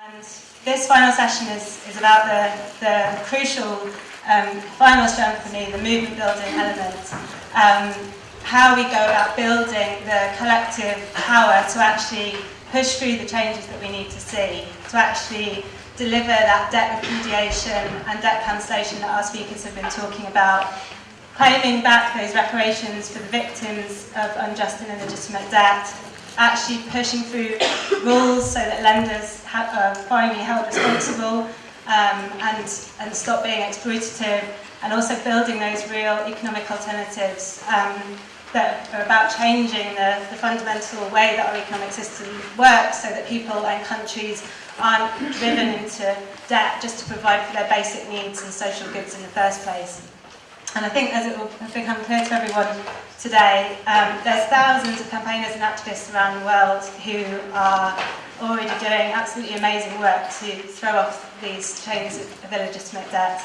And this final session is, is about the, the crucial um, final strength for me, the movement building element. Um, how we go about building the collective power to actually push through the changes that we need to see, to actually deliver that debt repudiation and debt cancellation that our speakers have been talking about, claiming back those reparations for the victims of unjust and illegitimate debt, actually pushing through rules so that lenders are finally held responsible um, and, and stop being exploitative, and also building those real economic alternatives um, that are about changing the, the fundamental way that our economic system works so that people and countries aren't driven into debt just to provide for their basic needs and social goods in the first place. And I think, as it will become clear to everyone today, um, there's thousands of campaigners and activists around the world who are already doing absolutely amazing work to throw off these chains of, of illegitimate debt.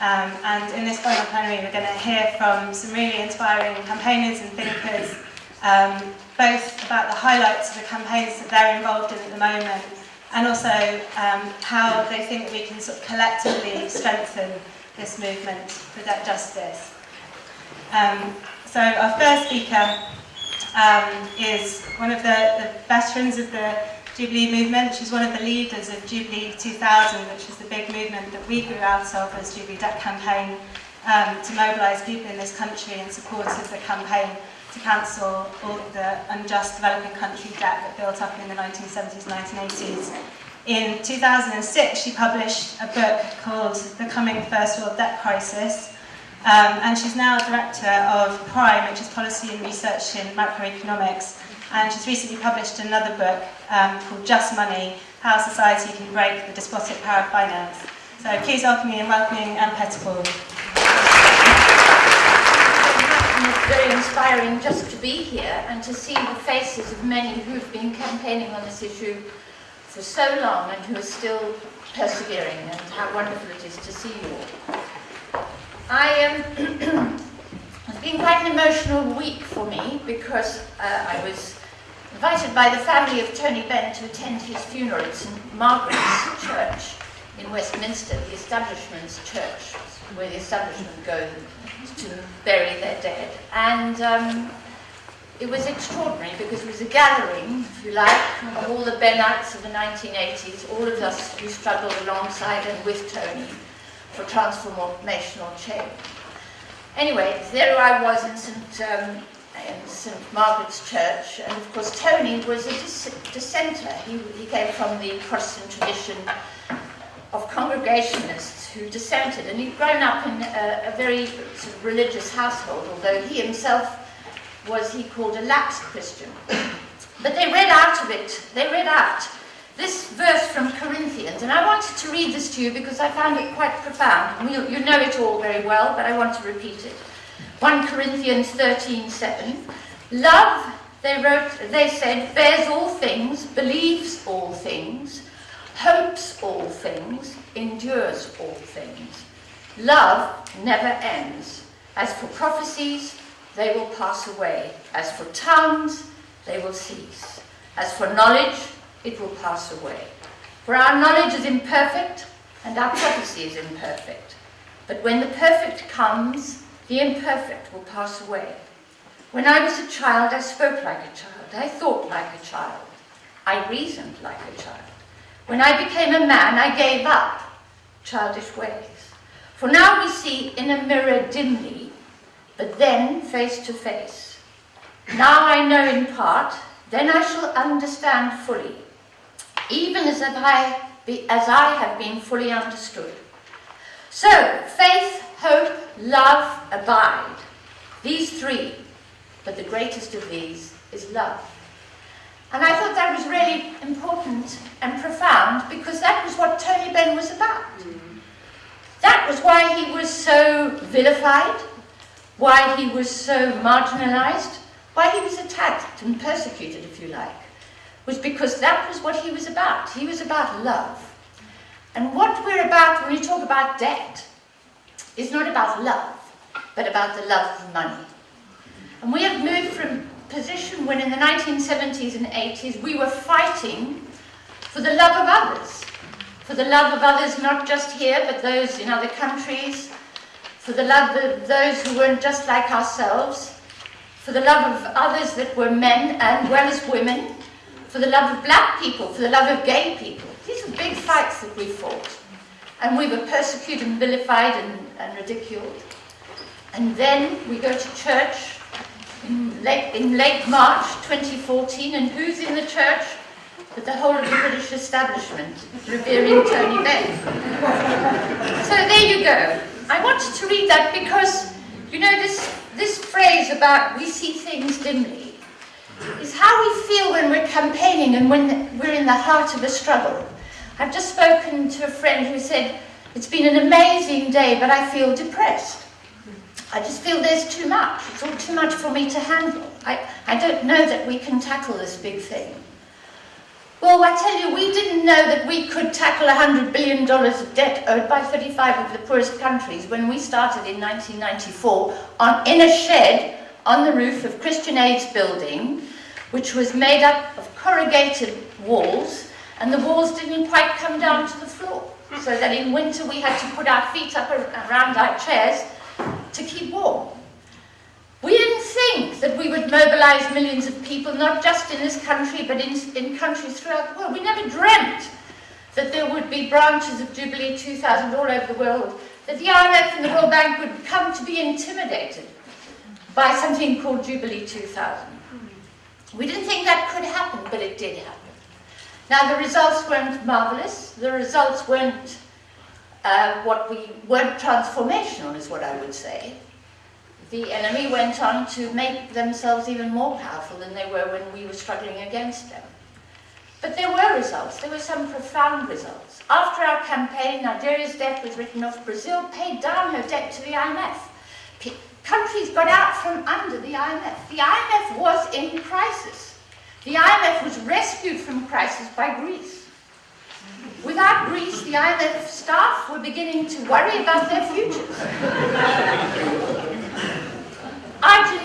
Um, and in this final plenary, we're going to hear from some really inspiring campaigners and thinkers, um, both about the highlights of the campaigns that they're involved in at the moment, and also um, how they think we can sort of collectively strengthen this movement for debt justice. Um, so our first speaker um, is one of the, the veterans of the Jubilee movement. She's one of the leaders of Jubilee 2000, which is the big movement that we grew out of as Jubilee Debt Campaign um, to mobilise people in this country in support of the campaign to cancel all the unjust developing country debt that built up in the 1970s, 1980s. In 2006, she published a book called The Coming First World Debt Crisis, um, and she's now director of PRIME, which is Policy and Research in Macroeconomics, and she's recently published another book um, called Just Money, How Society Can Break the Despotic Power of Finance. So please welcome me and welcoming Anne Pettifor. It's very inspiring just to be here and to see the faces of many who've been campaigning on this issue for so long and who are still persevering and how wonderful it is to see you all. I um, it's been quite an emotional week for me because uh, I was invited by the family of Tony Benn to attend his funeral at St Margaret's Church in Westminster, the establishment's church, where the establishment go to bury their dead. And um, it was extraordinary because it was a gathering, if you like, of all the Bennites of the 1980s, all of us who struggled alongside and with Tony for transformational change. Anyway, there I was in St. Um, in St Margaret's Church, and of course Tony was a dis dissenter. He, he came from the Protestant tradition of Congregationalists who dissented, and he'd grown up in a, a very sort of religious household, although he himself was, he called a lapsed Christian. But they read out of it, they read out this verse from Corinthians, and I wanted to read this to you because I found it quite profound. You, you know it all very well, but I want to repeat it. 1 Corinthians 13, 7. Love, they wrote, they said, bears all things, believes all things, hopes all things, endures all things. Love never ends. As for prophecies, they will pass away. As for tongues, they will cease. As for knowledge, it will pass away. For our knowledge is imperfect, and our prophecy is imperfect. But when the perfect comes, the imperfect will pass away. When I was a child, I spoke like a child. I thought like a child. I reasoned like a child. When I became a man, I gave up childish ways. For now we see in a mirror dimly, but then face to face. Now I know in part, then I shall understand fully even as, I, be, as I have been fully understood. So, faith, hope, love, abide. These three, but the greatest of these is love. And I thought that was really important and profound because that was what Tony Benn was about. Mm. That was why he was so vilified, why he was so marginalized, why he was attacked and persecuted, if you like was because that was what he was about. He was about love. And what we're about when we talk about debt is not about love, but about the love of money. And we have moved from position when in the 1970s and 80s we were fighting for the love of others. for the love of others not just here but those in other countries, for the love of those who weren't just like ourselves, for the love of others that were men and well as women, for the love of black people, for the love of gay people. These are big fights that we fought. And we were persecuted and vilified and, and ridiculed. And then we go to church in late, in late March 2014, and who's in the church? But the whole of the British establishment, revering Tony Benn. so there you go. I wanted to read that because, you know, this, this phrase about we see things dimly is how we feel when we're campaigning and when we're in the heart of a struggle. I've just spoken to a friend who said, it's been an amazing day, but I feel depressed. I just feel there's too much. It's all too much for me to handle. I, I don't know that we can tackle this big thing. Well, I tell you, we didn't know that we could tackle $100 billion of debt owed by 35 of the poorest countries when we started in 1994 on, in a shed on the roof of Christian Aid's building, which was made up of corrugated walls, and the walls didn't quite come down to the floor. So that in winter we had to put our feet up around our chairs to keep warm. We didn't think that we would mobilize millions of people, not just in this country, but in, in countries throughout the world. We never dreamt that there would be branches of Jubilee 2000 all over the world, that the IMF and the World Bank would come to be intimidated by something called Jubilee 2000. We didn't think that could happen, but it did happen. Now, the results weren't marvelous. The results weren't uh, what we weren't transformational, is what I would say. The enemy went on to make themselves even more powerful than they were when we were struggling against them. But there were results. There were some profound results. After our campaign, Nigeria's debt was written off. Brazil paid down her debt to the IMF. P countries got out from under the IMF. The IMF was in crisis. The IMF was rescued from crisis by Greece. Without Greece, the IMF staff were beginning to worry about their futures.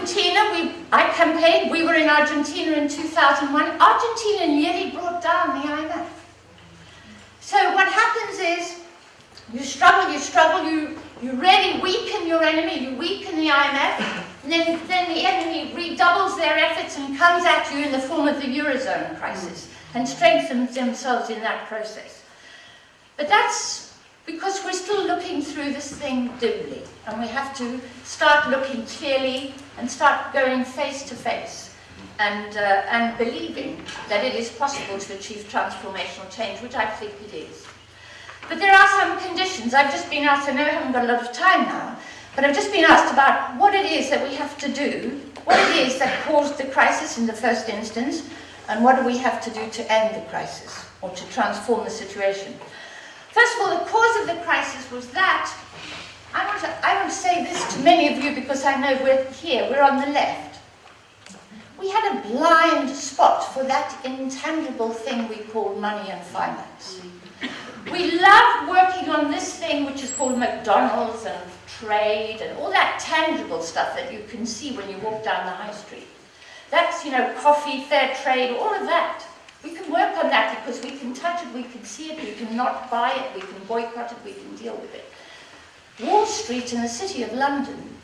Argentina, we, I campaigned, we were in Argentina in 2001. Argentina nearly brought down the IMF. So what happens is, you struggle, you struggle, you, you really weaken your enemy, you weaken the IMF, and then, then the enemy redoubles their efforts and comes at you in the form of the Eurozone crisis and strengthens themselves in that process. But that's because we're still looking through this thing dimly, and we have to start looking clearly and start going face to face and, uh, and believing that it is possible to achieve transformational change, which I think it is. But there are some conditions. I've just been asked, I know I haven't got a lot of time now, but I've just been asked about what it is that we have to do, what it is that caused the crisis in the first instance, and what do we have to do to end the crisis or to transform the situation. First of all, the cause of the crisis was that, I want, to, I want to say this to many of you because I know we're here, we're on the left. We had a blind spot for that intangible thing we call money and finance. We love working on this thing which is called McDonald's and trade and all that tangible stuff that you can see when you walk down the high street. That's, you know, coffee, fair trade, all of that. We can work on that because we can touch it, we can see it, we can not buy it, we can boycott it, we can deal with it. Wall Street in the City of London,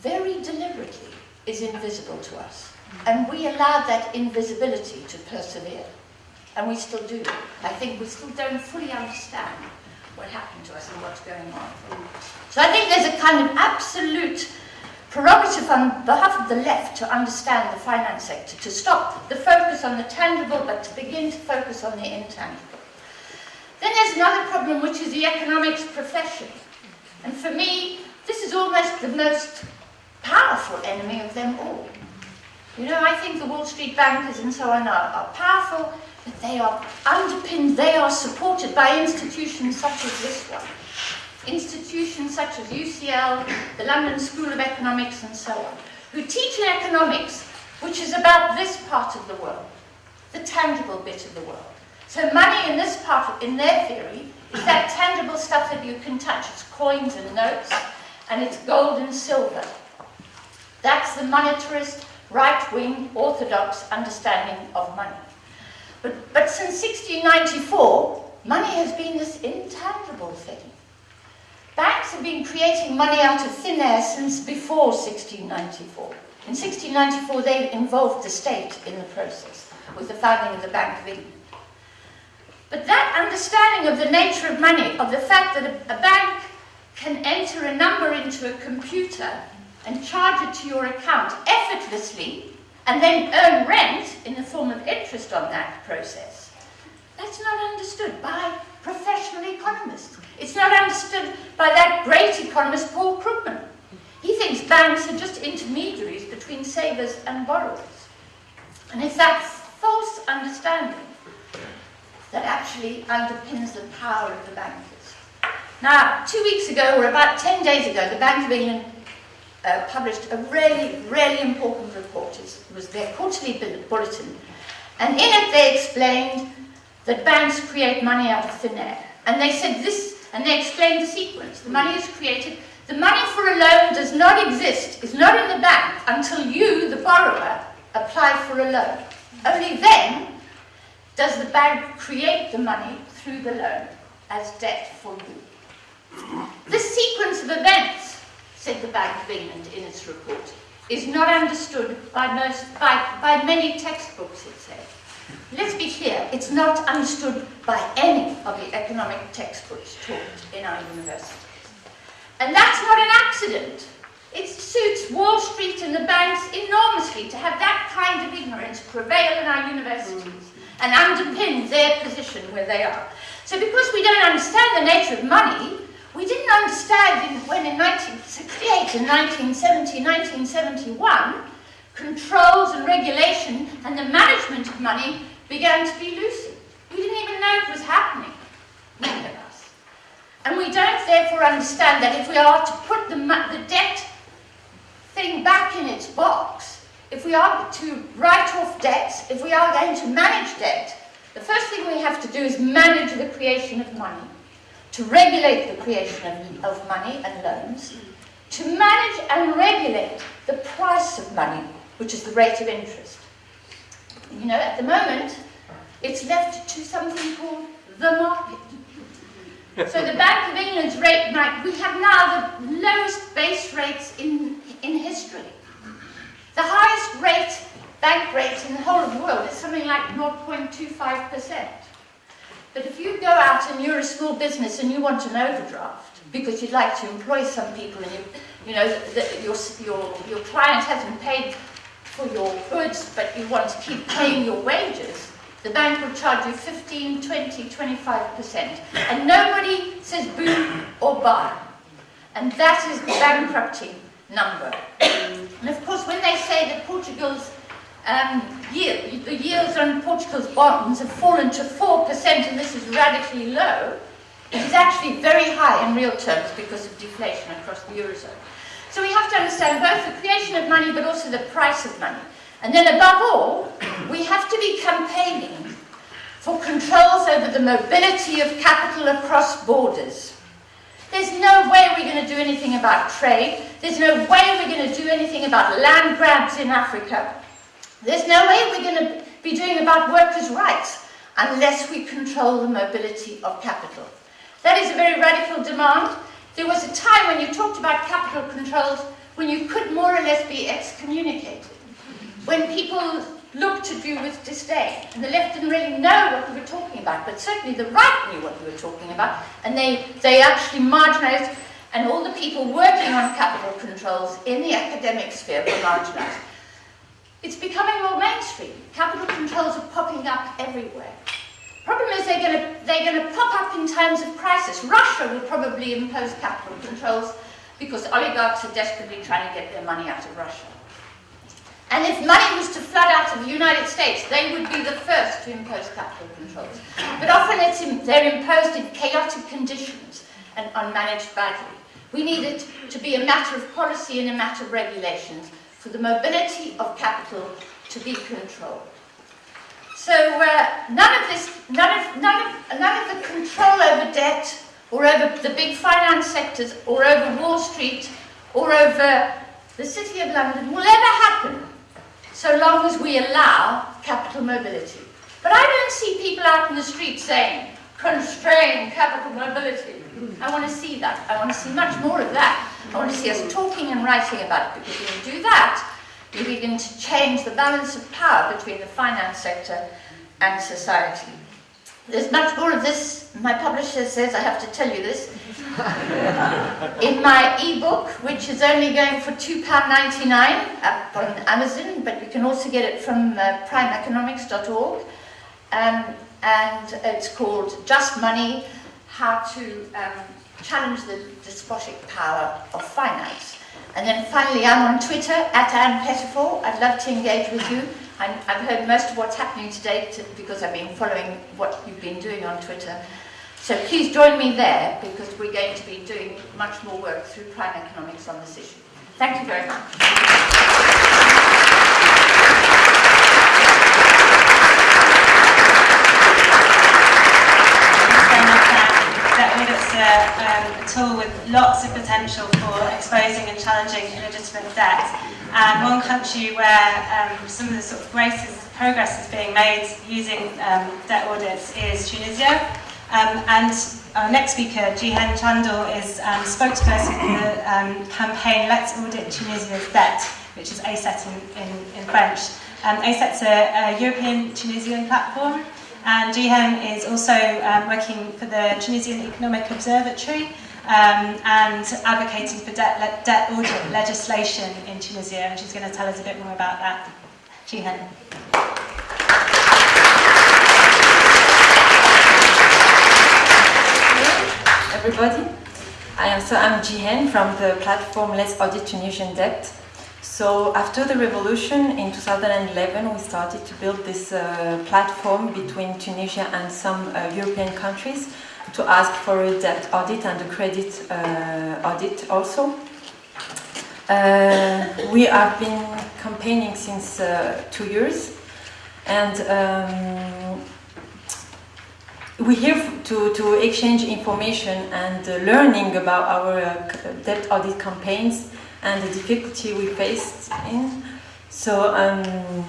very deliberately, is invisible to us. And we allow that invisibility to persevere. And we still do. I think we still don't fully understand what happened to us and what's going on. So I think there's a kind of absolute prerogative on behalf of the left to understand the finance sector, to stop the focus on the tangible, but to begin to focus on the intangible. Then there's another problem, which is the economics profession. And for me, this is almost the most powerful enemy of them all. You know, I think the Wall Street bankers and so on are, are powerful, but they are underpinned, they are supported by institutions such as this one institutions such as UCL, the London School of Economics and so on, who teach in economics, which is about this part of the world, the tangible bit of the world. So money in this part, of, in their theory, is that tangible stuff that you can touch. It's coins and notes, and it's gold and silver. That's the monetarist, right-wing, orthodox understanding of money. But, but since 1694, money has been this intangible thing. Banks have been creating money out of thin air since before 1694. In 1694, they involved the state in the process with the founding of the Bank of England. But that understanding of the nature of money, of the fact that a, bank can enter a number into a computer and charge it to your account effortlessly and then earn rent in the form of interest on that process, that's not understood by professional economists. It's not understood by that great economist, Paul Krugman. He thinks banks are just intermediaries between savers and borrowers. And it's that false understanding that actually underpins the power of the bankers. Now, two weeks ago, or about 10 days ago, the Bank of England uh, published a really, really important report. It was their quarterly bulletin. And in it, they explained that banks create money out of thin air. And they said this, and they explained the sequence. The money is created. The money for a loan does not exist, is not in the bank until you, the borrower, apply for a loan. Only then does the bank create the money through the loan as debt for you. This sequence of events, said the Bank of England in its report, is not understood by, most, by, by many textbooks, it said. Let's be clear, it's not understood by any of the economic textbooks taught in our universities. And that's not an accident. It suits Wall Street and the banks enormously to have that kind of ignorance prevail in our universities and underpin their position where they are. So because we don't understand the nature of money, we didn't understand in, when in 1968 and 1970, 1971, controls and regulation and the management of money began to be loosened. We didn't even know it was happening, many of us. And we don't therefore understand that if we are to put the, the debt thing back in its box, if we are to write off debts, if we are going to manage debt, the first thing we have to do is manage the creation of money, to regulate the creation of, of money and loans, to manage and regulate the price of money, which is the rate of interest. You know, at the moment, it's left to something called the market. So the Bank of England's rate, we have now the lowest base rates in, in history. The highest rate, bank rate in the whole of the world is something like 0.25%. But if you go out and you're a small business and you want an overdraft because you'd like to employ some people and you, you know, your, your, your client hasn't paid for your goods but you want to keep paying your wages, the bank will charge you 15, 20, 25%. And nobody says boo or buy. And that is the bankrupting number. And of course, when they say that Portugal's um, yield, the yields on Portugal's bonds have fallen to 4% and this is radically low, it is actually very high in real terms because of deflation across the Eurozone. So we have to understand both the creation of money but also the price of money. And then above all, we have to be campaigning for controls over the mobility of capital across borders. There's no way we're going to do anything about trade. There's no way we're going to do anything about land grabs in Africa. There's no way we're going to be doing about workers' rights unless we control the mobility of capital. That is a very radical demand. There was a time when you talked about capital controls when you could more or less be excommunicated. When people looked at you with disdain. And the left didn't really know what we were talking about, but certainly the right knew what we were talking about, and they, they actually marginalized, and all the people working on capital controls in the academic sphere were marginalized. It's becoming more mainstream. Capital controls are popping up everywhere. Problem is they're going to they're going to pop up in times of crisis. Russia will probably impose capital controls because oligarchs are desperately trying to get their money out of Russia. And if money was to flood out of the United States, they would be the first to impose capital controls. But often in, they're imposed in chaotic conditions and unmanaged badly. We need it to be a matter of policy and a matter of regulations for the mobility of capital to be controlled. So uh, none of this, none of, none, of, none of the control over debt or over the big finance sectors or over Wall Street or over the City of London will ever happen so long as we allow capital mobility. But I don't see people out in the street saying, constrain capital mobility. I want to see that. I want to see much more of that. I want to see us talking and writing about it because when you do that, you begin to change the balance of power between the finance sector and society. There's much more of this. My publisher says I have to tell you this. In my e-book, which is only going for £2.99 up on Amazon, but you can also get it from uh, primeeconomics.org. Um, and it's called Just Money, How to um, Challenge the Despotic Power of Finance. And then finally, I'm on Twitter, at Anne Pettifor. I'd love to engage with you. I have heard most of what's happening today to, because I've been following what you've been doing on Twitter. So please join me there because we're going to be doing much more work through Prime Economics on this issue. Thank you very much. a, um, a, tool with lots of potential for exposing and challenging illegitimate debt. And one country where um, some of the sort of greatest progress is being made using um, debt audits is Tunisia. Um, and our next speaker, Jihen Chandoul, is um, spokesperson for the um, campaign Let's Audit Tunisia's Debt, which is ACET in, in, in French. Um, ACET's a, a European Tunisian platform and Jihen is also um, working for the Tunisian Economic Observatory um, and advocating for debt, le debt audit legislation in Tunisia, and she's going to tell us a bit more about that. Jihen. everybody. I am, so I'm Jihen from the platform Let's Audit Tunisian Debt. So after the revolution in 2011, we started to build this uh, platform between Tunisia and some uh, European countries to ask for a debt audit and a credit uh, audit also. Uh, we have been campaigning since uh, two years and um, we're here to, to exchange information and uh, learning about our debt audit campaigns and the difficulty we faced in. So um,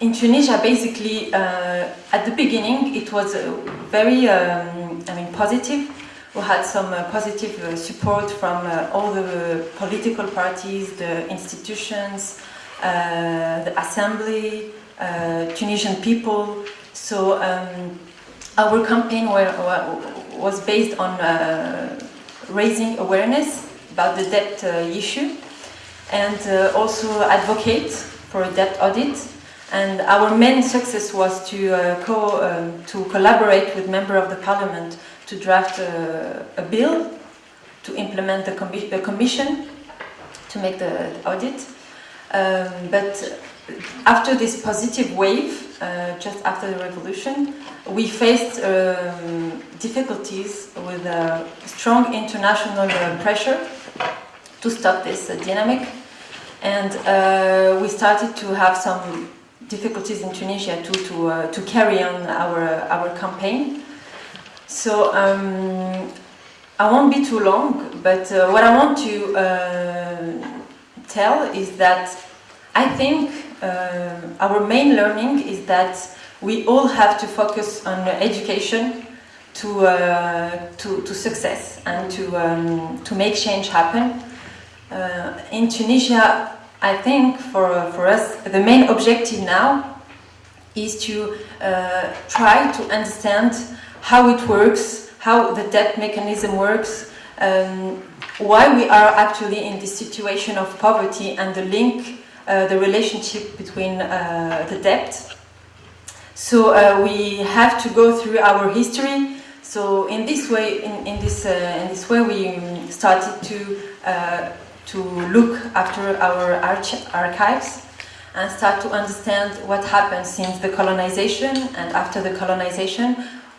in Tunisia, basically, uh, at the beginning, it was uh, very, um, I mean, positive. We had some uh, positive uh, support from uh, all the political parties, the institutions, uh, the assembly, Tunisian people. So um, our campaign were, was based on raising awareness about the debt issue and also advocate for a debt audit. And our main success was to, uh, co um, to collaborate with members of the parliament to draft a bill to implement the, commi the, commission to make the, audit. Um, but after this positive wave, uh, just after the revolution, we faced um, difficulties with uh, strong international uh, pressure to stop this uh, dynamic. And uh, we started to have some difficulties in Tunisia to, to, uh, to carry on our, our campaign. So um, I won't be too long, but uh, what I want to uh, tell is that I think uh, our main learning is that we all have to focus on education to, to, to success and to, um, to make change happen. Uh, in Tunisia, I think for, for us, the main objective now is to uh, try to understand how it works, how the debt mechanism works, um, why we are actually in this situation of poverty and the link, uh, the relationship between uh, the debt. So uh, we have to go through our history. So in this way, in, in this uh, in this way, we started to to look after our archives and start to understand what happened since the colonization and after the colonization.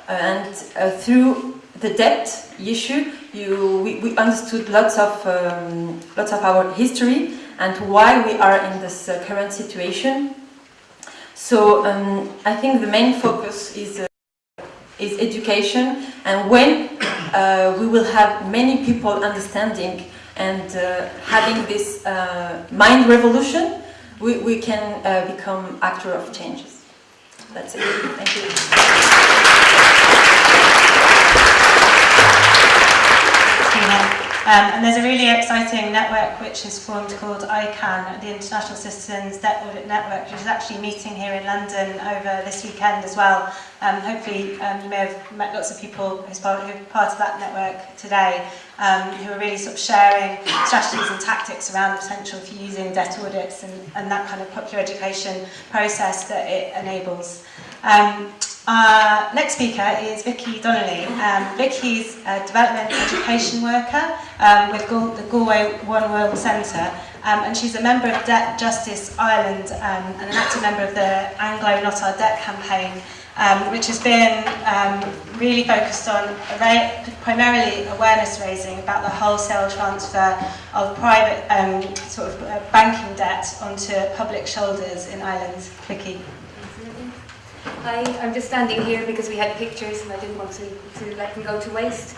And uh, through the debt issue you, we, we understood lots of um, lots of our history and why we are in this uh, current situation. So um, I think the main focus is uh, is education. And when uh, we will have many people understanding and uh, having this uh, mind revolution, we, we can uh, become actor of changes. That's it. Thank you. Um, and there's a really exciting network which is formed called ICANN, the International Citizens Debt Audit Network, which is actually meeting here in London over this weekend as well. Um, hopefully um, you may have met lots of people who's part, who are part of that network today um, who are really sort of sharing strategies and tactics around the potential for using debt audits and, and that kind of popular education process that it enables. Um, our next speaker is Vicky Donnelly. Um, Vicky's a development education worker um, with Gal- the Galway One World Centre, um, and she's a member of Debt Justice Ireland um, and an active member of the Anglo Not Our Debt campaign, um, which has been um, really focused on primarily awareness raising about the wholesale transfer of private sort of uh, banking debt onto public shoulders in Ireland. Vicky. Hi, I'm just standing here because we had pictures and I didn't want to, to let them go to waste.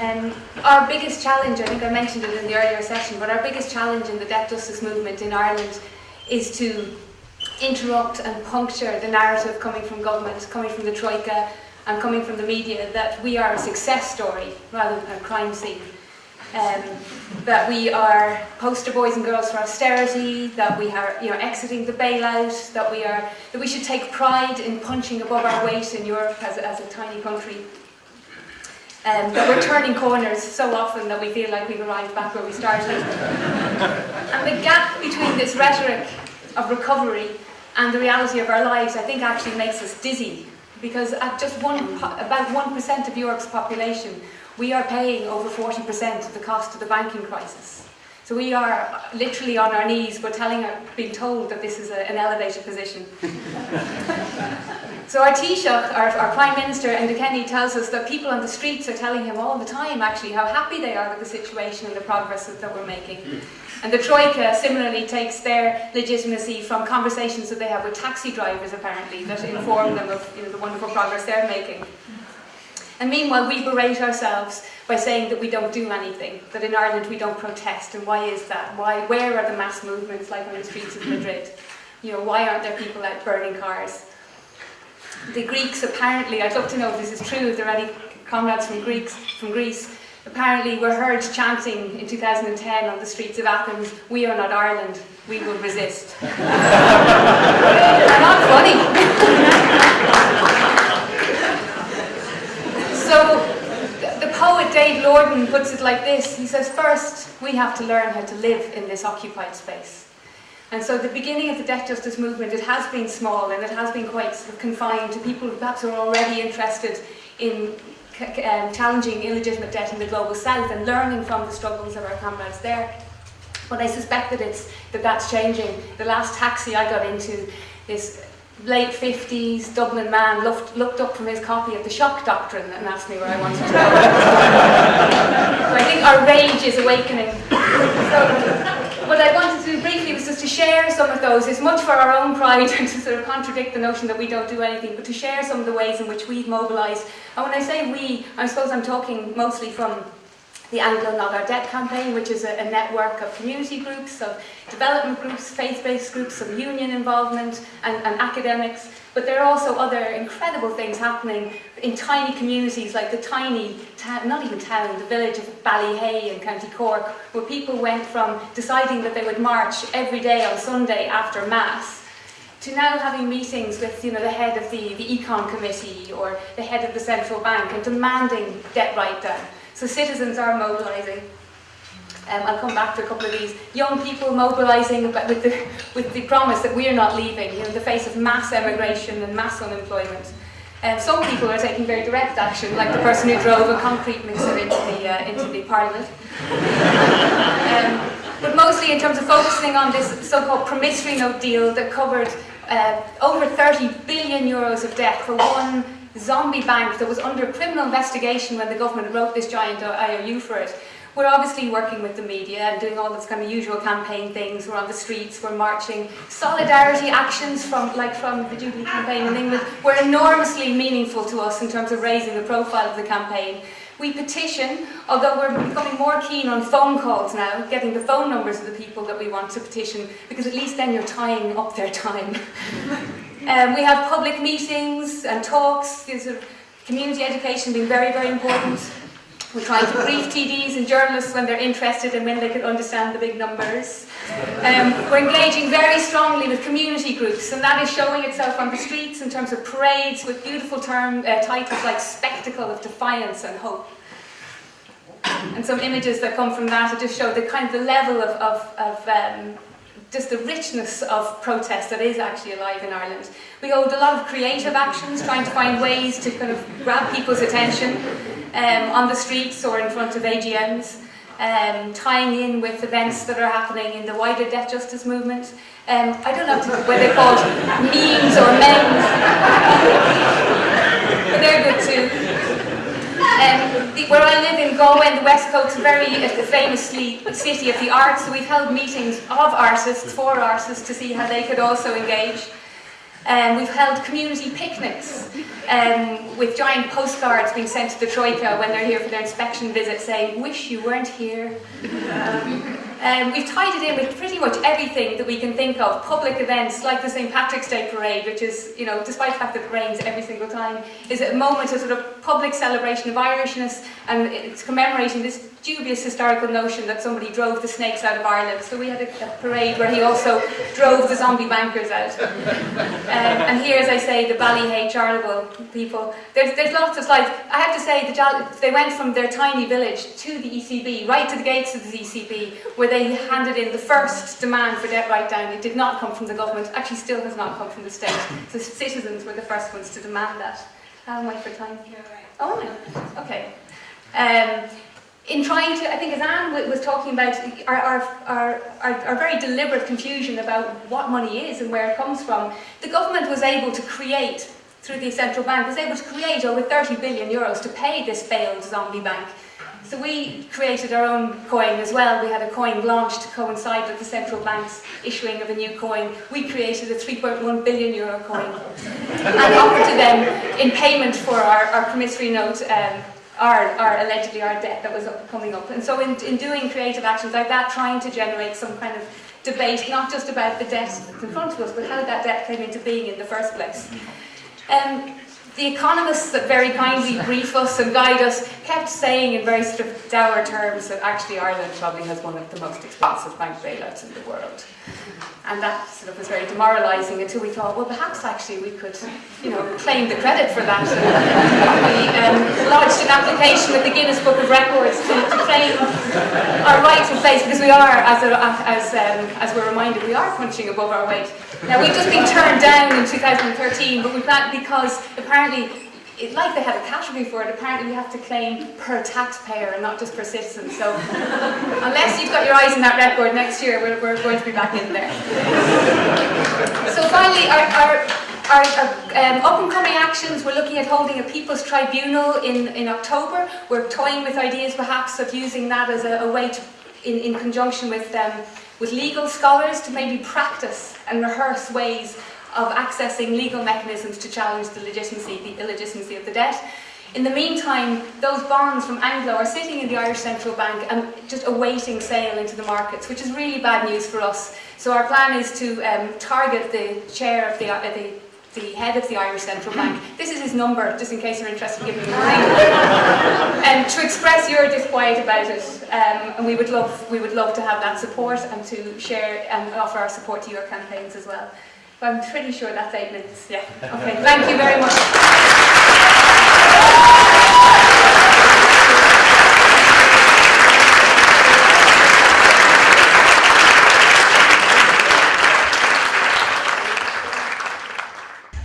Um, our biggest challenge, I think I mentioned it in the earlier session, but our biggest challenge in the debt justice movement in Ireland is to interrupt and puncture the narrative coming from government, coming from the Troika and coming from the media that we are a success story rather than a crime scene. Um, that we are poster boys and girls for austerity, that we are you know, exiting the bailout, that we, are, that we should take pride in punching above our weight in Europe as, as a tiny country. Um, that we're turning corners so often that we feel like we've arrived back where we started. and the gap between this rhetoric of recovery and the reality of our lives, I think, actually makes us dizzy. Because at just one, about 1% of Europe's population, we are paying over 40% of the cost of the banking crisis. So we are literally on our knees, we're telling, being told that this is a, an elevated position. so our Taoiseach, our, our Prime Minister, Enda Kenny, tells us that people on the streets are telling him all the time, actually, how happy they are with the situation and the progress that we're making. And the Troika similarly takes their legitimacy from conversations that they have with taxi drivers, apparently, that inform them of you know, the wonderful progress they're making. And meanwhile, we berate ourselves by saying that we don't do anything, that in Ireland we don't protest. And why is that? Why, where are the mass movements like on the streets of Madrid? You know, why aren't there people out burning cars? The Greeks apparently, I'd love to know if this is true, if there are any comrades from, Greeks, from Greece, apparently were heard chanting in 2010 on the streets of Athens, we are not Ireland, we will resist. Not funny. So the poet Dave Lordan puts it like this. He says, first, we have to learn how to live in this occupied space. And so the beginning of the debt justice movement, it has been small and it has been quite sort of confined to people who perhaps are already interested in um, challenging illegitimate debt in the global south and learning from the struggles of our comrades there. But I suspect that it's that that's changing. The last taxi I got into, this late 50s Dublin man looked, looked up from his copy of the shock doctrine and asked me where I wanted to go. so I think our rage is awakening. So what I wanted to do briefly was just to share some of those, as much for our own pride and to sort of contradict the notion that we don't do anything, but to share some of the ways in which we've mobilised. And when I say we, I suppose I'm talking mostly from the Anglo Not Our Debt campaign, which is a, a, network of community groups, of development groups, faith-based groups, of union involvement, and, and, academics. But there are also other incredible things happening in tiny communities, like the tiny, not even town, the village of Ballyhea in County Cork, where people went from deciding that they would march every day on Sunday after Mass, to now having meetings with you know, the head of the, the Econ Committee or the head of the Central Bank and demanding debt write-down. So citizens are mobilising. Um, I'll come back to a couple of these. Young people mobilising with the, with the promise that we're not leaving, you know, in the face of mass emigration and mass unemployment. Um, some people are taking very direct action, like the person who drove a concrete mixer into the, uh, into the parliament. Um, but mostly in terms of focusing on this so-called promissory note deal that covered uh, over 30 billion euros of debt for one zombie bank that was under criminal investigation when the government wrote this giant IOU for it. We're obviously working with the media and doing all those kind of usual campaign things. We're on the streets, we're marching. Solidarity actions from, like from the Jubilee campaign in England were enormously meaningful to us in terms of raising the profile of the campaign. We petition, although we're becoming more keen on phone calls now, getting the phone numbers of the people that we want to petition, because at least then you're tying up their time. Um, we have public meetings and talks, community education being very, very important. We're trying to brief TDs and journalists when they're interested and when they can understand the big numbers. Um, we're engaging very strongly with community groups, and that is showing itself on the streets in terms of parades with beautiful term uh, titles like Spectacle of Defiance and Hope. And some images that come from that just show the kind of the level of, of, of um, just the richness of protest that is actually alive in Ireland. We hold a lot of creative actions, trying to find ways to kind of grab people's attention um, on the streets or in front of AGMs, um, tying in with events that are happening in the wider debt justice movement. Um, I don't know whether they're called memes or memes, but they're good too. The, where I live in Galway, the West Coast, very uh, famously city of the arts, so we've held meetings of artists, for artists, to see how they could also engage. Um, we've held community picnics um, with giant postcards being sent to the Troika when they're here for their inspection visit saying, wish you weren't here. Um, we've tied it in with pretty much everything that we can think of. Public events like the St. Patrick's Day Parade, which is, you know, despite the fact that it rains every single time, is a moment of sort of public celebration of Irishness and it's commemorating this dubious historical notion that somebody drove the snakes out of Ireland. So we had a, a parade where he also drove the zombie bankers out. And here, as I say, the Ballyhea people. There's, there's lots of slides. I have to say, the, they went from their tiny village to the ECB, right to the gates of the ECB, where they handed in the first demand for debt write-down. It did not come from the government, actually still has not come from the state. The citizens were the first ones to demand that. How am I for time? Oh, okay. Um, in trying to, I think as Anne was talking about, our, our, our, our, very deliberate confusion about what money is and where it comes from, the government was able to create, through the central bank, was able to create over 30 billion euros to pay this failed zombie bank. So we created our own coin as well. We had a coin launched to coincide with the central bank's issuing of a new coin. We created a 3.1 billion euro coin and offered to them in payment for our, our promissory note um, our, our allegedly our debt that was up, coming up. And so in, in doing creative actions like that, trying to generate some kind of debate, not just about the debt in front of us, but how that debt came into being in the first place. Um, the economists that very kindly brief us and guide us kept saying in very sort of dour terms that actually Ireland probably has one of the most expensive bank bailouts in the world. And that sort of was very demoralising until we thought, well, perhaps actually we could, you know, claim the credit for that. We um, lodged an application with the Guinness Book of Records to, to claim our rightful place, because we are, as, a, as, um, as we're reminded, we are punching above our weight. Now, we've just been turned down in 2013, but we that because apparently it, like they had a category for it, apparently we have to claim per taxpayer and not just per citizen. So unless you've got your eyes on that record next year, we're, we're going to be back in there. so finally, our, our, our, our um, up and coming actions, we're looking at holding a People's Tribunal in, in October. We're toying with ideas perhaps of using that as a, a way to, in, in conjunction with, um, with legal scholars to maybe practice and rehearse ways of accessing legal mechanisms to challenge the legitimacy, the illegitimacy of the debt. In the meantime, those bonds from Anglo are sitting in the Irish Central Bank and just awaiting sale into the markets, which is really bad news for us. So our plan is to um, target the chair of the, uh, the, the head of the Irish Central Bank. This is his number, just in case you're interested in giving him a ring. and to express your disquiet about it. Um, and we would love we would love to have that support and to share and offer our support to your campaigns as well. I'm pretty sure that's eight minutes. Yeah. Okay. Thank you very much.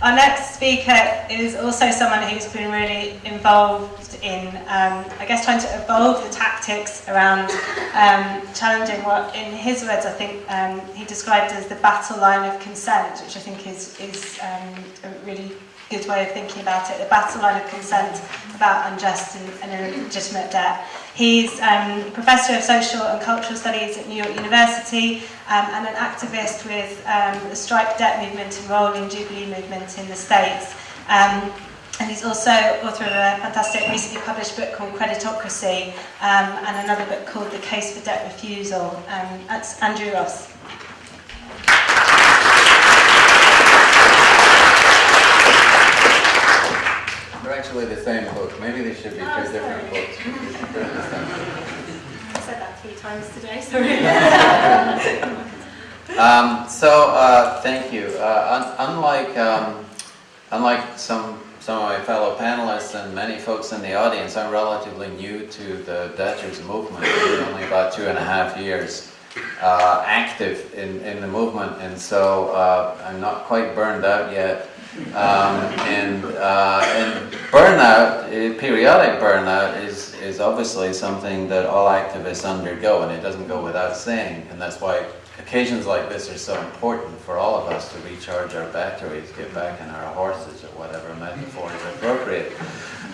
Our next speaker is also someone who's been really involved in, um, I guess, trying to evolve the tactics around um, challenging what, in his words, I think um, he described as the battle line of consent, which I think is, is um, a really good way of thinking about it, the battle line of consent about unjust and, and illegitimate debt. He's um, Professor of Social and Cultural Studies at New York University um, and an activist with um, the Strike Debt Movement and Rolling Jubilee Movement in the States. Um, and he's also author of a fantastic recently published book called Creditocracy um, and another book called The Case for Debt Refusal. Um, that's Andrew Ross. They're actually the same book. Maybe they should be Oh, two different books. They're the same. I said that three times today, sorry. Um, so, uh, thank you. Uh, un- unlike, um, unlike some, some of my fellow panelists and many folks in the audience, I'm relatively new to the debtors movement. Only about two and a half years uh, active in, in the movement, and so uh, I'm not quite burned out yet. Um, and, uh, and burnout, eh, periodic burnout, is, is obviously something that all activists undergo, and it doesn't go without saying, and that's why occasions like this are so important for all of us to recharge our batteries, get back on our horses, or whatever metaphor is appropriate.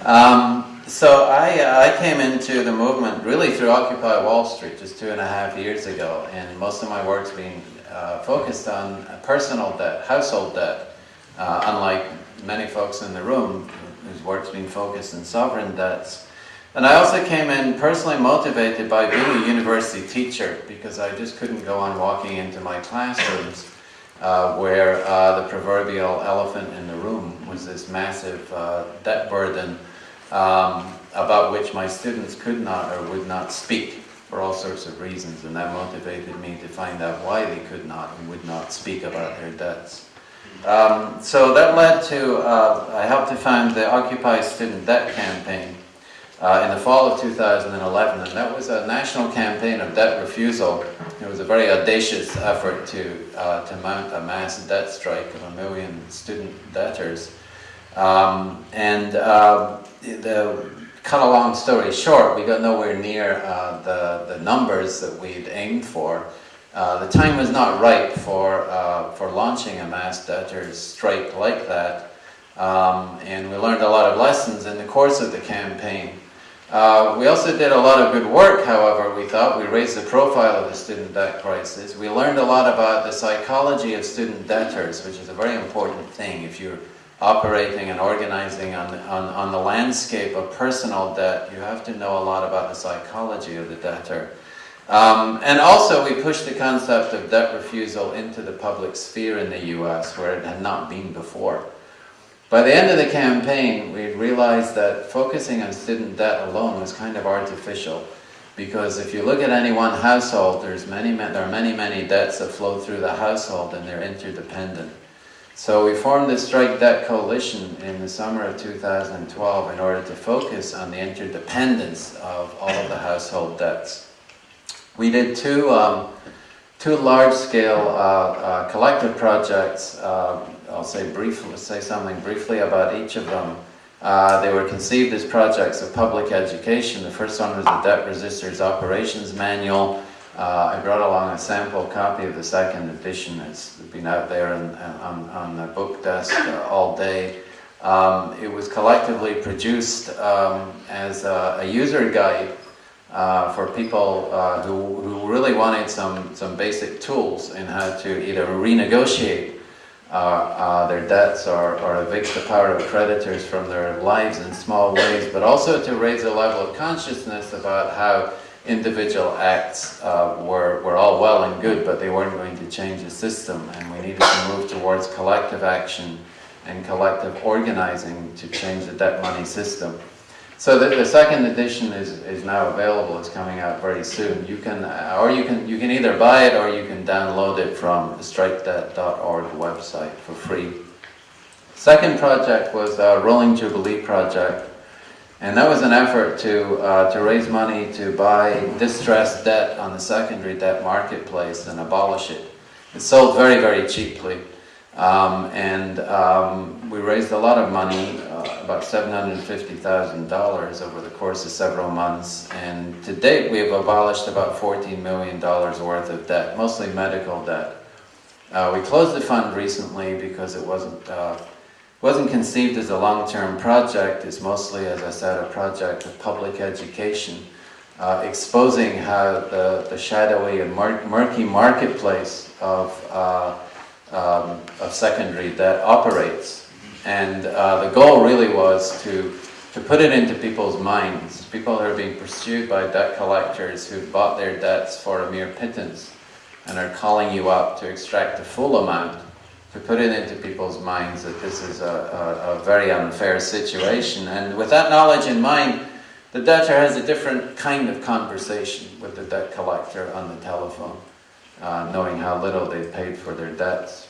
Um, so I, uh, I came into the movement really through Occupy Wall Street just two and a half years ago, and most of my work's been uh, focused on personal debt, household debt, uh, unlike many folks in the room whose work's been focused on sovereign debts. And I also came in personally motivated by being a university teacher because I just couldn't go on walking into my classrooms uh, where uh, the proverbial elephant in the room was this massive uh, debt burden um, about which my students could not or would not speak for all sorts of reasons. And that motivated me to find out why they could not and would not speak about their debts. Um, so that led to, uh, I helped to found the Occupy Student Debt Campaign uh, in the fall of 2011, and that was a national campaign of debt refusal. It was a very audacious effort to, uh, to mount a mass debt strike of a million student debtors. Um, and uh, the, cut a long story short, we got nowhere near uh, the, the numbers that we'd aimed for. Uh, the time was not right for, uh, for launching a mass debtors strike like that. Um, and we learned a lot of lessons in the course of the campaign. Uh, we also did a lot of good work, however, we thought. We raised the profile of the student debt crisis. We learned a lot about the psychology of student debtors, which is a very important thing if you're operating and organizing on, on, on the landscape of personal debt, you have to know a lot about the psychology of the debtor. Um, and also we pushed the concept of debt refusal into the public sphere in the US where it had not been before. By the end of the campaign, we realized that focusing on student debt alone was kind of artificial. Because if you look at any one household, there's many, there are many, many debts that flow through the household and they're interdependent. So we formed the Strike Debt Coalition in the summer of 2012 in order to focus on the interdependence of all of the household debts. We did two, um, two large-scale uh, uh, collective projects. Uh, I'll say briefly, say something briefly about each of them. Uh, they were conceived as projects of public education. The first one was the Debt Resisters Operations Manual. Uh, I brought along a sample copy of the second edition. It's been out there on, on, on the book desk uh, all day. Um, it was collectively produced um, as a, a, user guide uh, for people uh, who, who really wanted some, some basic tools in how to either renegotiate uh, uh, their debts or, or evict the power of creditors from their lives in small ways, but also to raise a level of consciousness about how individual acts uh, were, were all well and good, but they weren't going to change the system, and we needed to move towards collective action and collective organizing to change the debt money system. So the, the second edition is, is now available, it's coming out very soon. You can, or you can, you can either buy it or you can download it from the strikedebt.org website for free. Second project was a Rolling Jubilee project. And that was an effort to, uh, to raise money to buy distressed debt on the secondary debt marketplace and abolish it. It sold very, very cheaply. Um, and um, we raised a lot of money, uh, about $750,000 over the course of several months. And to date, we have abolished about $14 million worth of debt, mostly medical debt. Uh, we closed the fund recently because it wasn't uh, wasn't conceived as a long-term project. It's mostly, as I said, a project of public education, uh, exposing how the, the shadowy and mur murky marketplace of, uh, um, of secondary debt operates. And uh, the goal really was to, to put it into people's minds. People who are being pursued by debt collectors who bought their debts for a mere pittance and are calling you up to extract the full amount to put it into people's minds that this is a, a, a very unfair situation. And with that knowledge in mind, the debtor has a different kind of conversation with the debt collector on the telephone, uh, knowing how little they've paid for their debts.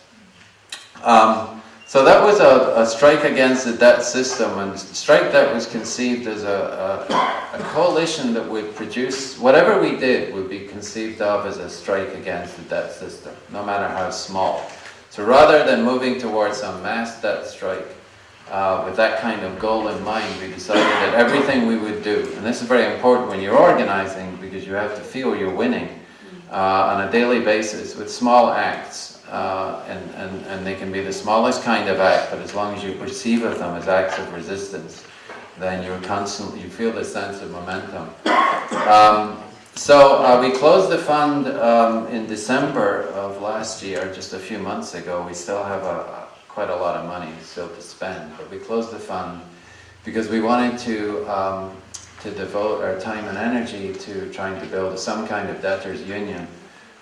Um, so that was a, a, strike against the debt system, and strike debt was conceived as a, a, a, coalition that would produce, whatever we did would be conceived of as a strike against the debt system, no matter how small. So rather than moving towards some mass debt strike, uh, with that kind of goal in mind, we decided that everything we would do, and this is very important when you're organizing because you have to feel you're winning uh, on a daily basis with small acts, uh, and, and, and they can be the smallest kind of act, but as long as you perceive of them as acts of resistance, then you're constantly, you feel the sense of momentum. Um, so uh, we closed the fund um, in December of last year, just a few months ago. We still have a, quite a lot of money still to spend, but we closed the fund because we wanted to um, to devote our time and energy to trying to build some kind of debtors union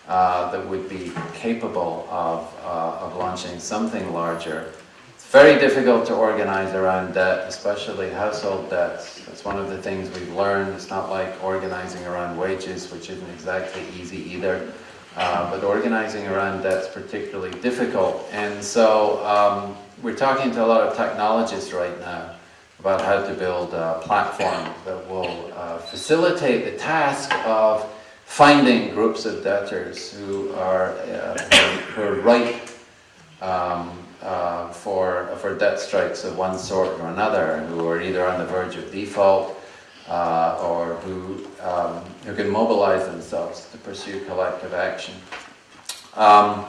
uh, that would be capable of, uh, of launching something larger. It's very difficult to organize around debt, especially household debts. That's one of the things we've learned. It's not like organizing around wages, which isn't exactly easy either. Uh, but organizing around debt's particularly difficult. And so um, we're talking to a lot of technologists right now about how to build a platform that will uh, facilitate the task of finding groups of debtors who are, uh, who are ripe um, uh, for, for debt strikes of one sort or another, who are either on the verge of default uh, or who, um, who can mobilize themselves to pursue collective action. Um,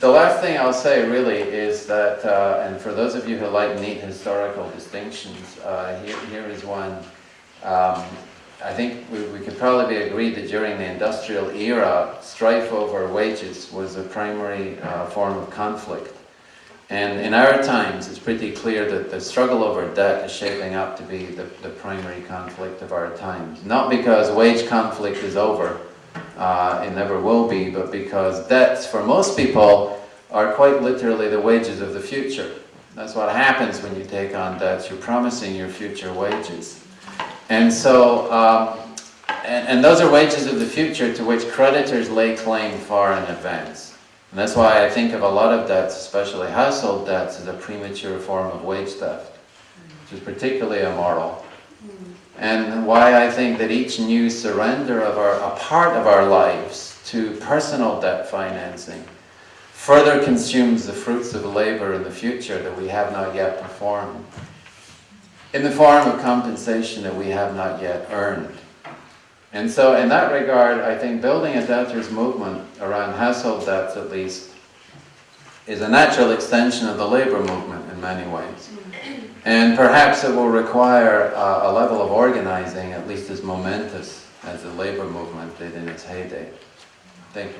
the last thing I'll say really is that, uh, and for those of you who like neat historical distinctions, uh, here, here is one. Um, I think we, we could probably be agreed that during the industrial era, strife over wages was a primary uh, form of conflict. And in our times, it's pretty clear that the struggle over debt is shaping up to be the, the primary conflict of our times. Not because wage conflict is over, uh, it never will be, but because debts, for most people, are quite literally the wages of the future. That's what happens when you take on debts. You're promising your future wages. And so, um, and, and, those are wages of the future to which creditors lay claim far in advance. And that's why I think of a lot of debts, especially household debts, as a premature form of wage theft, which is particularly immoral. And why I think that each new surrender of our, a part of our lives to personal debt financing further consumes the fruits of labor in the future that we have not yet performed in the form of compensation that we have not yet earned. And so in that regard, I think building a debtors movement around household debts at least is a natural extension of the labor movement in many ways. And perhaps it will require uh, a level of organizing at least as momentous as the labor movement did in its heyday. Thank you.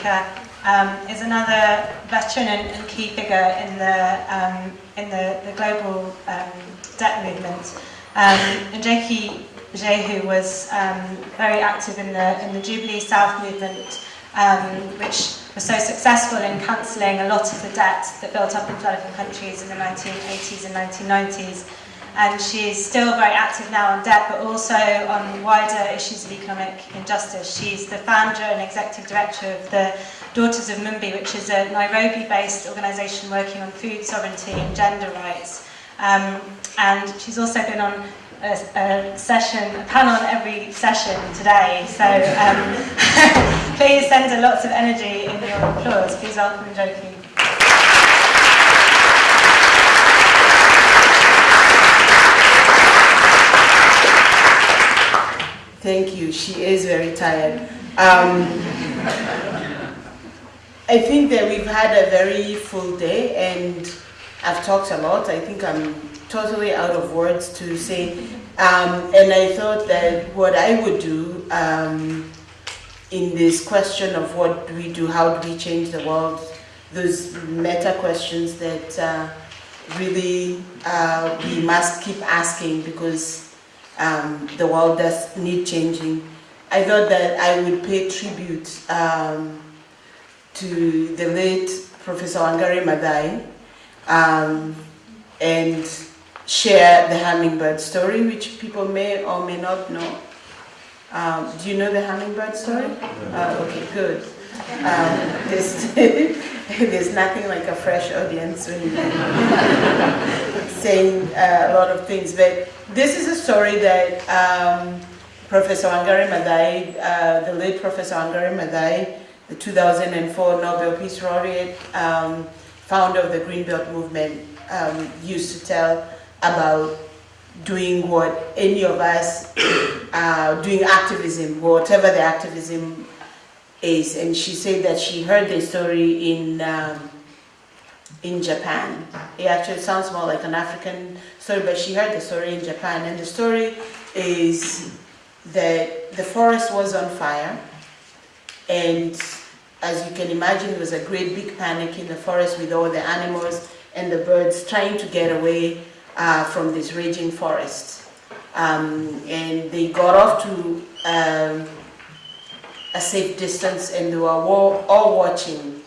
speaker, um, is another veteran and, and key figure in the, um, in the, the global um, debt movement. Um, and Jakey Jehu was um, very active in the, in the Jubilee South movement, um, which was so successful in cancelling a lot of the debt that built up in developing countries in the 1980s and 1990s and she's still very active now on debt but also on wider issues of economic injustice. She's the founder and executive director of the Daughters of Mumbi, which is a Nairobi-based organisation working on food sovereignty and gender rights. Um, and she's also been on a, a session, a panel on every session today. So um, please send her lots of energy in your applause. Please welcome Joe Thank you. She is very tired. Um, I think that we've had a very full day and I've talked a lot. I think I'm totally out of words to say. Um, and I thought that what I would do um, in this question of what do we do, how do we change the world, those meta questions that uh, really uh, we must keep asking because um, the world does need changing. I thought that I would pay tribute um, to the late Professor Wangari Maathai um, and share the hummingbird story, which people may or may not know. Um, do you know the hummingbird story? Uh, okay, good. Um, there's, there's nothing like a fresh audience when you're saying uh, a lot of things, but this is a story that um, Professor Wangari Maathai, uh, the late Professor Wangari Maathai, the 2004 Nobel Peace Laureate, um, founder of the Green Belt Movement, um, used to tell about doing what any of us, uh, doing activism, whatever the activism is. And she said that she heard the story in, um, in Japan. It actually sounds more like an African story, but she heard the story in Japan. And the story is that the forest was on fire. And as you can imagine, there was a great big panic in the forest with all the animals and the birds trying to get away uh, from this raging forest. Um, and they got off to um, a safe distance and they were all, all watching,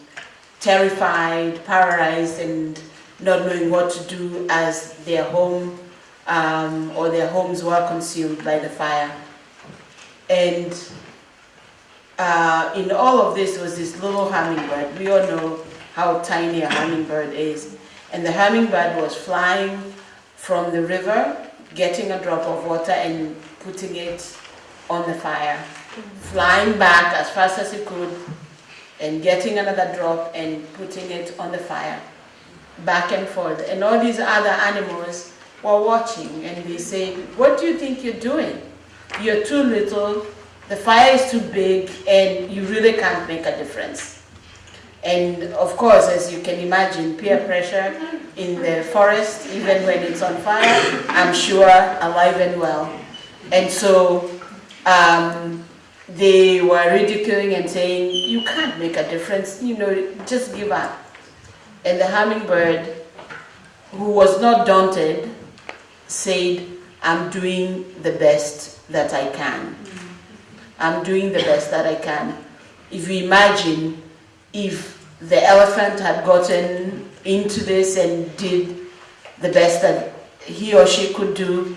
terrified, paralyzed, and not knowing what to do as their home um, or their homes were consumed by the fire. And uh, in all of this was this little hummingbird. We all know how tiny a hummingbird is. And the hummingbird was flying from the river, getting a drop of water and putting it on the fire, flying back as fast as it could and getting another drop and putting it on the fire, back and forth. And all these other animals were watching and they say, what do you think you're doing? You're too little, the fire is too big, and you really can't make a difference. And of course, as you can imagine, peer pressure in the forest, even when it's on fire, I'm sure alive and well. And so um, they were ridiculing and saying, you can't make a difference, you know, just give up. And the hummingbird, who was not daunted, said, I'm doing the best that I can. I'm doing the best that I can. If you imagine if the elephant had gotten into this and did the best that he or she could do,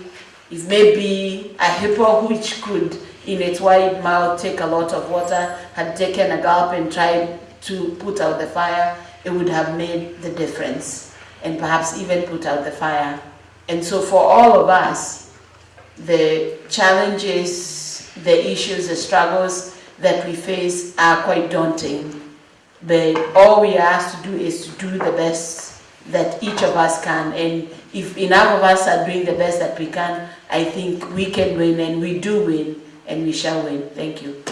if maybe a hippo which could in its wide mouth take a lot of water had taken a gulp and tried to put out the fire, it would have made the difference and perhaps even put out the fire. And so for all of us, the challenges, the issues, the struggles that we face are quite daunting. But all we are asked to do is to do the best that each of us can. And if enough of us are doing the best that we can, I think we can win and we do win and we shall win. Thank you.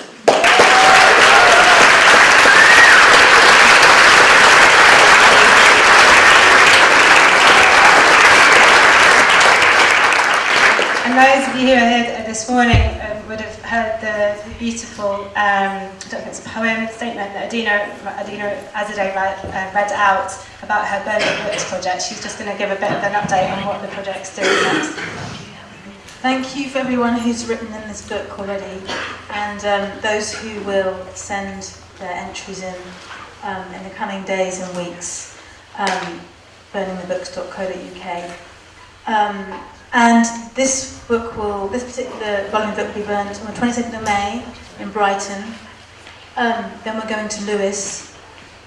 And those of you who are here this morning um, would have heard the beautiful, um, I don't if it's a poem, statement that Adina, Adina Azadeh read, uh, read out about her Burning Books project. She's just going to give a bit of an update on what the project's doing next. Thank you for everyone who's written in this book already, and um, those who will send their entries in um, in the coming days and weeks. Um, burningthebooks.co.uk. Um, and this book will, this particular volume of book will be burned on the 22nd of May in Brighton. Um, then we're going to Lewes,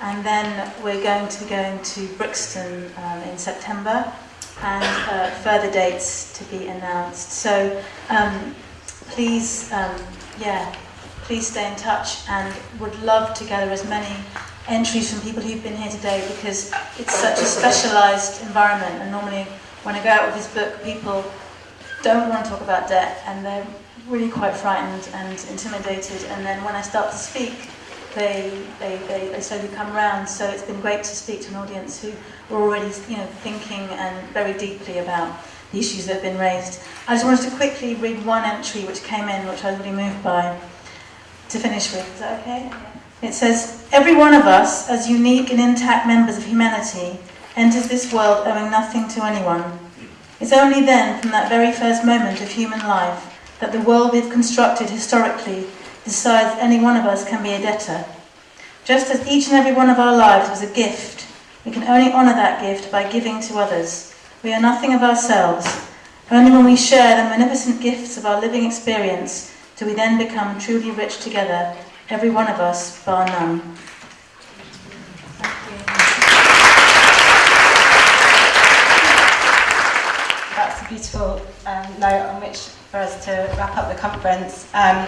and then we're going to be going to Brixton um, in September, and uh, further dates to be announced. So um, please, um, yeah, please stay in touch, and would love to gather as many entries from people who've been here today because it's such a specialised environment, and normally when I go out with this book, people don't want to talk about debt and they're really quite frightened and intimidated. And then when I start to speak, they, they, they, they slowly come round. So it's been great to speak to an audience who are already you know, thinking and very deeply about the issues that have been raised. I just wanted to quickly read one entry which came in, which I was really moved by, to finish with. Is that okay? It says, Every one of us, as unique and intact members of humanity, enters this world owing nothing to anyone. It's only then, from that very first moment of human life, that the world we've constructed historically decides any one of us can be a debtor. Just as each and every one of our lives was a gift, we can only honour that gift by giving to others. We are nothing of ourselves. Only when we share the magnificent gifts of our living experience do we then become truly rich together, every one of us, bar none. That's a beautiful um, note on which for us to wrap up the conference. Um,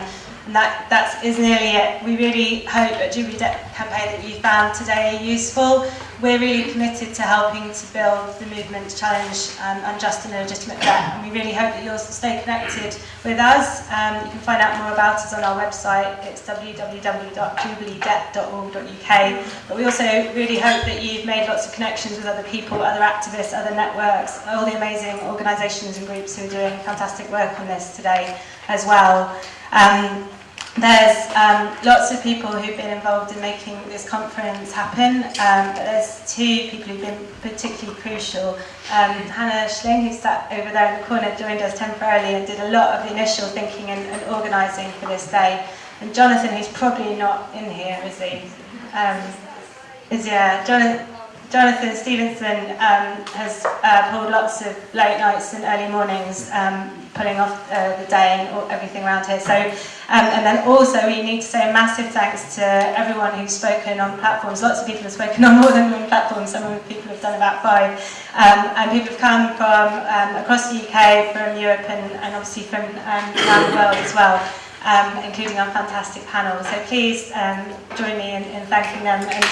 that that's is nearly it. We really hope at Jubilee Debt Campaign that you found today useful. We're really committed to helping to build the movement to challenge um, unjust and illegitimate debt, and we really hope that you'll stay connected with us. Um, you can find out more about us on our website. It's www.jubileedebt.org.uk. But we also really hope that you've made lots of connections with other people, other activists, other networks, all the amazing organisations and groups who are doing fantastic work on this today as well. Um, There's um, lots of people who've been involved in making this conference happen, um, but there's two people who've been particularly crucial. Um, Hannah Schling, who sat over there in the corner, joined us temporarily and did a lot of the initial thinking and, and organising for this day. And Jonathan, who's probably not in here, is he? Um, is, yeah, Jonathan, Jonathan Stevenson um, has uh, pulled lots of late nights and early mornings, um, pulling off uh, the day and all, everything around here. So, um, and then also we need to say a massive thanks to everyone who's spoken on platforms. Lots of people have spoken on more than one platform. Some of the people have done about five. Um, and people have come from um, across the UK, from Europe, and, and obviously from um, around the world as well um, including our fantastic panel. So please um, join me in, in thanking them. And